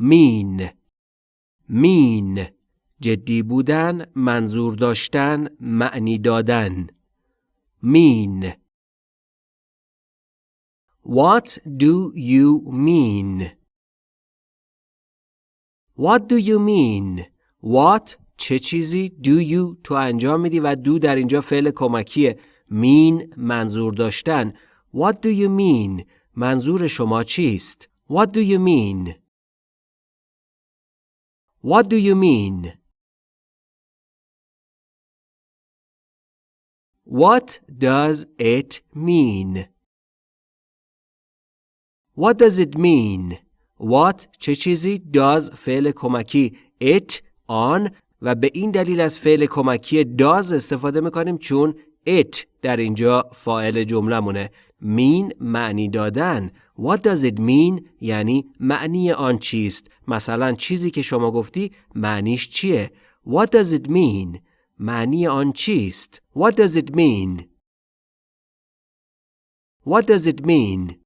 mean mean جدی بودن منظور داشتن معنی دادن mean What do you mean? What do you mean? What چه چیزی do you تو انجام میدی و do در اینجا فعل کمکیه mean منظور داشتن What do you mean? منظور شما چیست؟ What do you mean? What do you mean? What does it mean? What does it mean? What چه چیزی does فعل کمکی it آن و به این دلیل از فعل کمکی does استفاده میکنیم چون it در اینجا فاعل جمله مونه mean معنی دادن. What does it mean یعنی معنی آن چیست. مثلا چیزی که شما گفتی معنیش چیه؟ What does it mean معنی آن چیست. What does it mean? What does it mean